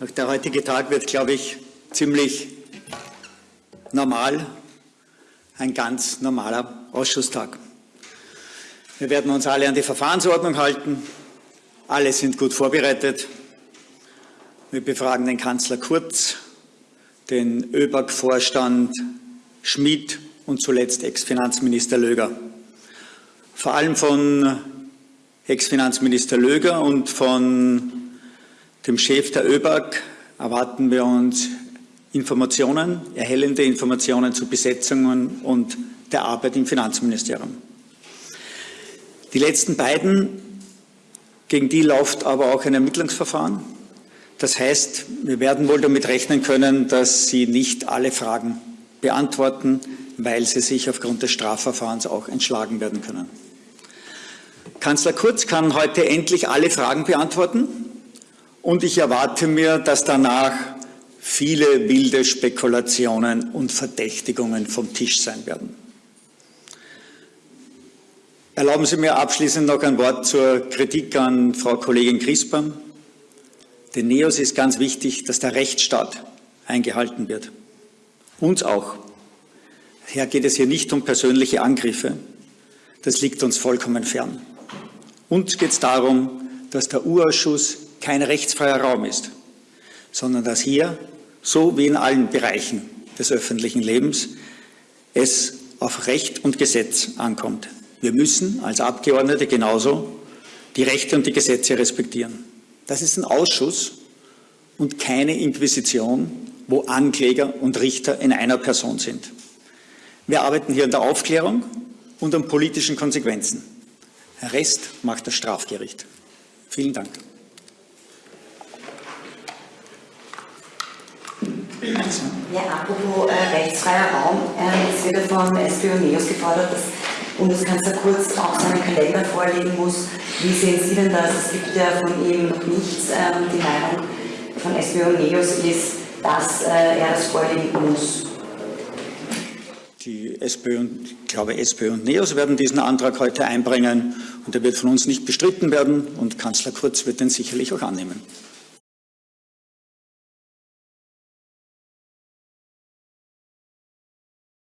Der heutige Tag wird, glaube ich, ziemlich normal, ein ganz normaler Ausschusstag. Wir werden uns alle an die Verfahrensordnung halten. Alle sind gut vorbereitet. Wir befragen den Kanzler Kurz, den ÖBAG-Vorstand Schmidt und zuletzt Ex-Finanzminister Löger. Vor allem von Ex-Finanzminister Löger und von dem Chef der ÖBAG erwarten wir uns Informationen, erhellende Informationen zu Besetzungen und der Arbeit im Finanzministerium. Die letzten beiden, gegen die läuft aber auch ein Ermittlungsverfahren. Das heißt, wir werden wohl damit rechnen können, dass Sie nicht alle Fragen beantworten, weil sie sich aufgrund des Strafverfahrens auch entschlagen werden können. Kanzler Kurz kann heute endlich alle Fragen beantworten. Und ich erwarte mir, dass danach viele wilde Spekulationen und Verdächtigungen vom Tisch sein werden. Erlauben Sie mir abschließend noch ein Wort zur Kritik an Frau Kollegin Crispam. Den NEOS ist ganz wichtig, dass der Rechtsstaat eingehalten wird. Uns auch. Daher geht es hier nicht um persönliche Angriffe. Das liegt uns vollkommen fern. Uns geht es darum, dass der Urausschuss kein rechtsfreier Raum ist, sondern dass hier, so wie in allen Bereichen des öffentlichen Lebens, es auf Recht und Gesetz ankommt. Wir müssen als Abgeordnete genauso die Rechte und die Gesetze respektieren. Das ist ein Ausschuss und keine Inquisition, wo Ankläger und Richter in einer Person sind. Wir arbeiten hier an der Aufklärung und an politischen Konsequenzen. Der Rest macht das Strafgericht. Vielen Dank. Ja, apropos äh, rechtsfreier Raum, äh, es wird vom SPÖ Neos gefordert, dass Bundeskanzler Kurz auch seinen Kalender vorlegen muss. Wie sehen Sie denn das? Es gibt ja von ihm noch nichts. Ähm, die Meinung von SPÖ Neos ist, dass äh, er das vorlegen muss. Die SPÖ und, ich glaube, SPÖ und NEOS werden diesen Antrag heute einbringen und er wird von uns nicht bestritten werden und Kanzler Kurz wird den sicherlich auch annehmen.